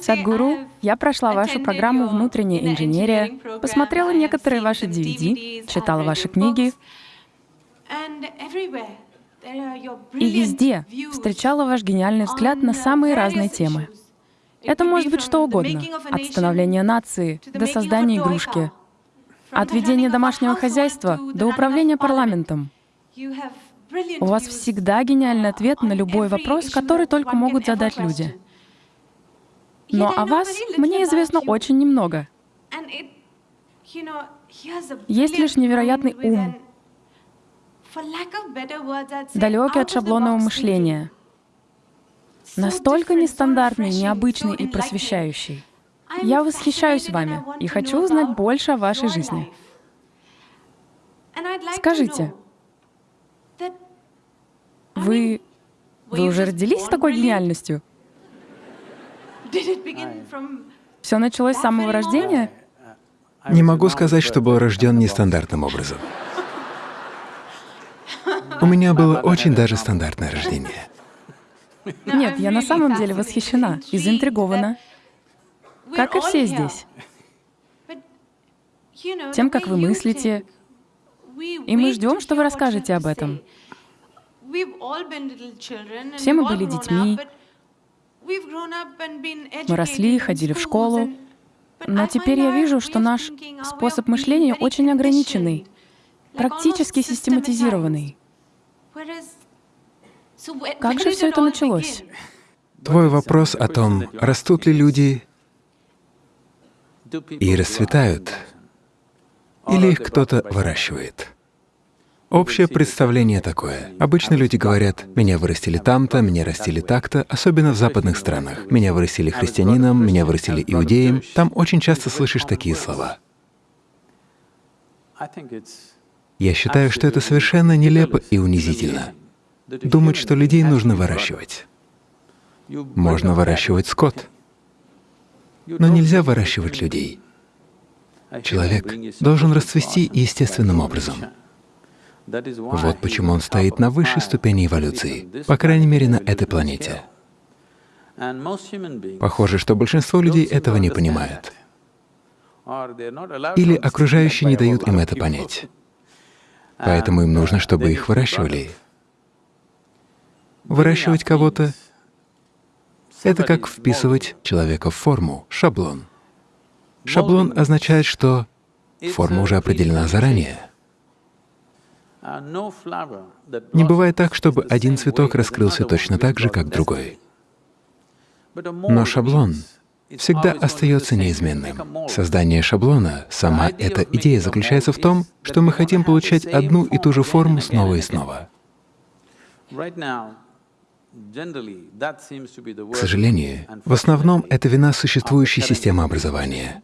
Садгуру, я прошла вашу программу «Внутренняя инженерия», посмотрела некоторые ваши DVD, читала ваши книги, и везде встречала ваш гениальный взгляд на самые разные темы. Это может быть что угодно, от становления нации до создания игрушки, от ведения домашнего хозяйства до управления парламентом. У вас всегда гениальный ответ на любой вопрос, который только могут задать люди. Но о вас мне известно очень немного. Есть лишь невероятный ум, далекий от шаблонного мышления, настолько нестандартный, необычный и просвещающий. Я восхищаюсь вами и хочу узнать больше о вашей жизни. Скажите, вы, вы уже родились с такой гениальностью? Все началось с самого рождения? Не могу сказать, что был рожден нестандартным образом. У меня было очень даже стандартное рождение. Нет, я на самом деле восхищена и заинтригована, как и все здесь. Тем, как вы мыслите, и мы ждем, что вы расскажете об этом. Все мы были детьми, мы росли, ходили в школу, но теперь я вижу, что наш способ мышления очень ограниченный, практически систематизированный. Как же все это началось? Твой вопрос о том, растут ли люди и расцветают, или их кто-то выращивает. Общее представление такое. Обычно люди говорят, меня вырастили там-то, меня растили так-то, особенно в западных странах. Меня вырастили христианином, меня вырастили иудеем. Там очень часто слышишь такие слова. Я считаю, что это совершенно нелепо и унизительно. Думать, что людей нужно выращивать. Можно выращивать скот, но нельзя выращивать людей. Человек должен расцвести естественным образом. Вот почему он стоит на высшей ступени эволюции, по крайней мере, на этой планете. Похоже, что большинство людей этого не понимают. Или окружающие не дают им это понять. Поэтому им нужно, чтобы их выращивали. Выращивать кого-то — это как вписывать человека в форму, шаблон. Шаблон означает, что форма уже определена заранее. Не бывает так, чтобы один цветок раскрылся точно так же, как другой. Но шаблон всегда остается неизменным. Создание шаблона, сама эта идея заключается в том, что мы хотим получать одну и ту же форму снова и снова. К сожалению, в основном это вина существующей системы образования,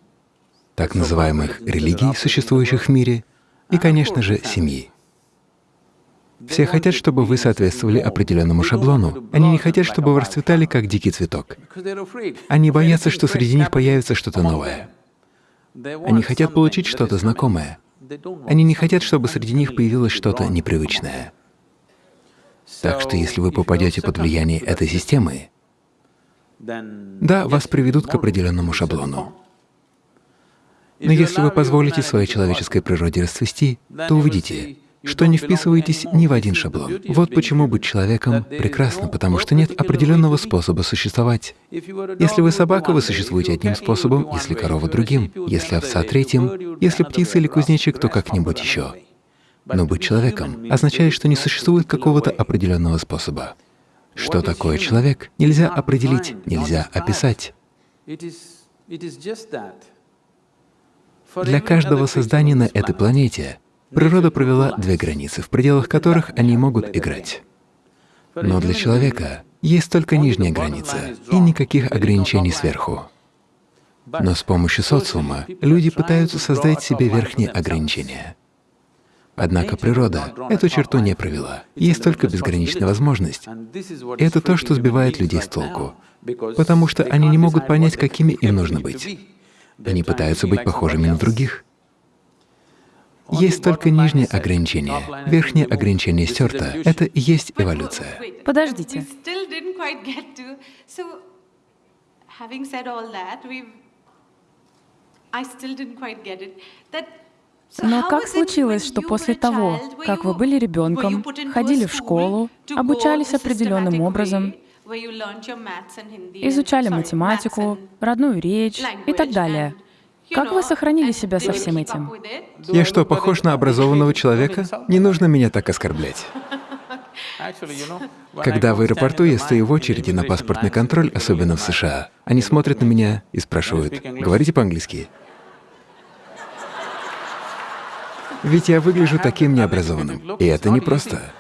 так называемых религий, существующих в мире, и, конечно же, семьи. Все хотят, чтобы вы соответствовали определенному шаблону. Они не хотят, чтобы вы расцветали, как дикий цветок. Они боятся, что среди них появится что-то новое. Они хотят получить что-то знакомое. Они не хотят, чтобы среди них появилось что-то непривычное. Так что если вы попадете под влияние этой системы, да, вас приведут к определенному шаблону. Но если вы позволите своей человеческой природе расцвести, то увидите, что не вписываетесь ни в один шаблон. Вот почему быть человеком прекрасно, потому что нет определенного способа существовать. Если вы собака, вы существуете одним способом, если корова — другим, если овца — третьим, если птица или кузнечик, то как-нибудь еще. Но быть человеком означает, что не существует какого-то определенного способа. Что такое человек, нельзя определить, нельзя описать. Для каждого создания на этой планете Природа провела две границы, в пределах которых они могут играть. Но для человека есть только нижняя граница и никаких ограничений сверху. Но с помощью социума люди пытаются создать себе верхние ограничения. Однако природа эту черту не провела. Есть только безграничная возможность. И это то, что сбивает людей с толку, потому что они не могут понять, какими им нужно быть. Они пытаются быть похожими на других. Есть только нижнее ограничение. Верхнее ограничение стерто. Это и есть эволюция. Подождите. Но как случилось, что после того, как вы были ребенком, ходили в школу, обучались определенным образом, изучали математику, родную речь и так далее, как вы сохранили себя со всем этим? Я что, похож на образованного человека? Не нужно меня так оскорблять. Когда в аэропорту я стою в очереди на паспортный контроль, особенно в США, они смотрят на меня и спрашивают, «Говорите по-английски?» Ведь я выгляжу таким необразованным, и это непросто.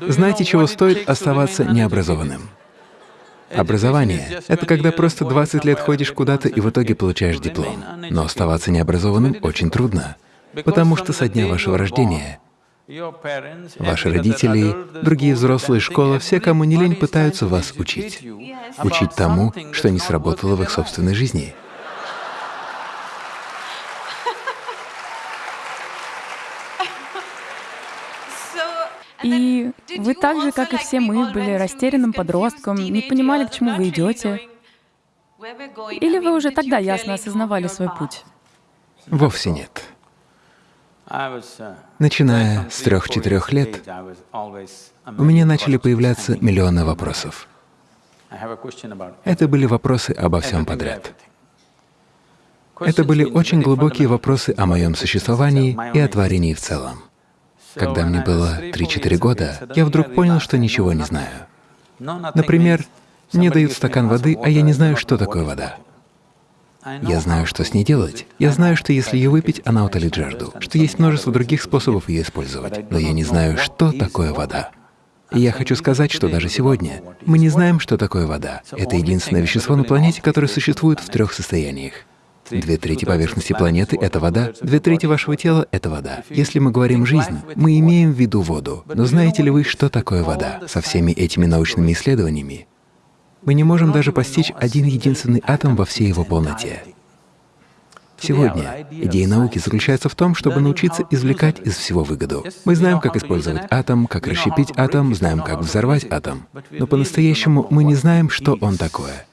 Знаете, чего стоит оставаться необразованным? Образование — это когда просто 20 лет ходишь куда-то и в итоге получаешь диплом. Но оставаться необразованным очень трудно, потому что со дня вашего рождения ваши родители, другие взрослые, школа, все, кому не лень, пытаются вас учить. Учить тому, что не сработало в их собственной жизни. И вы так же, как и все мы, были растерянным подростком, не понимали, к чему вы идете. Или вы уже тогда ясно осознавали свой путь? Вовсе нет. Начиная с трех-четырех лет, у меня начали появляться миллионы вопросов. Это были вопросы обо всем подряд. Это были очень глубокие вопросы о моем существовании и о творении в целом. Когда мне было 3-4 года, я вдруг понял, что ничего не знаю. Например, мне дают стакан воды, а я не знаю, что такое вода. Я знаю, что с ней делать. Я знаю, что если ее выпить, она утолит жажду, что есть множество других способов ее использовать, но я не знаю, что такое вода. И я хочу сказать, что даже сегодня мы не знаем, что такое вода. Это единственное вещество на планете, которое существует в трех состояниях. Две трети поверхности планеты — это вода, две трети вашего тела — это вода. Если мы говорим «жизнь», мы имеем в виду воду. Но знаете ли вы, что такое вода? Со всеми этими научными исследованиями мы не можем даже постичь один единственный атом во всей его полноте. Сегодня идея науки заключается в том, чтобы научиться извлекать из всего выгоду. Мы знаем, как использовать атом, как расщепить атом, знаем, как взорвать атом. Но по-настоящему мы не знаем, что он такое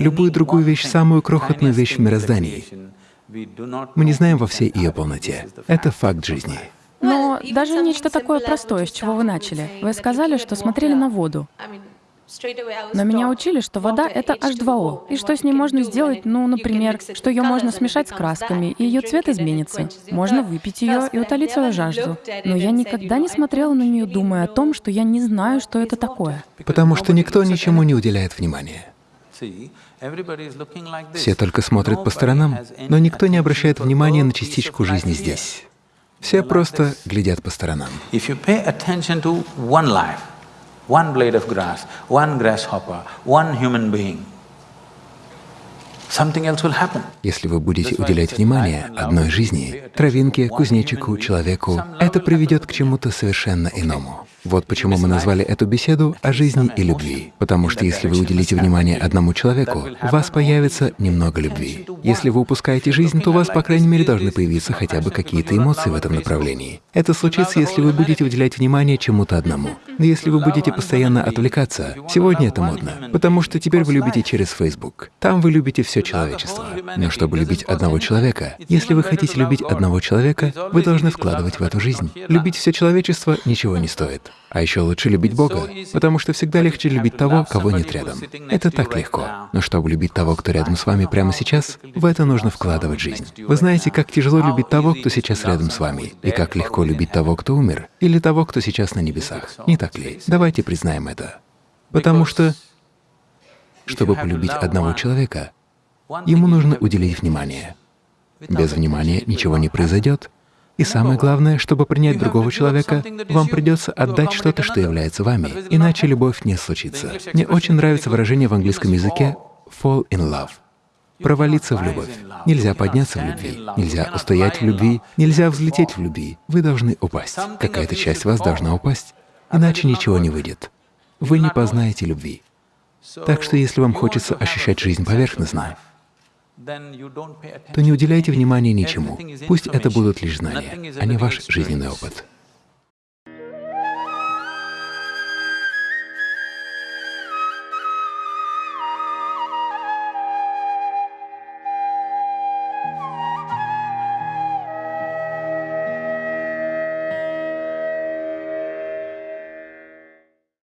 любую другую вещь, самую крохотную вещь в мироздании. Мы не знаем во всей ее полноте. Это факт жизни. Но даже нечто такое простое, с чего вы начали. Вы сказали, что смотрели на воду. Но меня учили, что вода — это H2O, и что с ней можно сделать, ну, например, что ее можно смешать с красками, и ее цвет изменится. Можно выпить ее и утолить свою жажду. Но я никогда не смотрела на нее, думая о том, что я не знаю, что это такое. Потому что никто ничему не уделяет внимания. Все только смотрят по сторонам, но никто не обращает внимания на частичку жизни здесь. Все просто глядят по сторонам. one blade of grass, one grasshopper, one human being, Если вы будете уделять внимание одной жизни, травинке, кузнечику, человеку, это приведет к чему-то совершенно иному. Вот почему мы назвали эту беседу «О жизни и любви». Потому что если вы уделите внимание одному человеку, у вас появится немного любви. Если вы упускаете жизнь, то у вас, по крайней мере, должны появиться хотя бы какие-то эмоции в этом направлении. Это случится, если вы будете уделять внимание чему-то одному. Но если вы будете постоянно отвлекаться, сегодня это модно, потому что теперь вы любите через Facebook. Там вы любите все человечество. Но чтобы любить одного человека, если вы хотите любить одного человека, вы должны вкладывать в эту жизнь. Любить все человечество ничего не стоит. А еще лучше любить Бога, потому что всегда легче любить того, кого нет рядом. Это так легко. Но чтобы любить того, кто рядом с вами прямо сейчас, в это нужно вкладывать жизнь. Вы знаете, как тяжело любить того, кто сейчас рядом с вами, и как легко любить того, кто умер, или того, кто сейчас на небесах. Не так ли? Давайте признаем это. Потому что, чтобы полюбить одного человека, ему нужно уделить внимание. Без внимания ничего не произойдет, и самое главное, чтобы принять другого человека, вам придется отдать что-то, что является вами, иначе любовь не случится. Мне очень нравится выражение в английском языке «fall in love» — провалиться в любовь. Нельзя подняться в любви, нельзя устоять в любви, нельзя взлететь в любви. Вы должны упасть. Какая-то часть вас должна упасть, иначе ничего не выйдет. Вы не познаете любви. Так что если вам хочется ощущать жизнь поверхностно, то не уделяйте внимания ничему. Пусть это будут лишь знания, а не ваш жизненный опыт.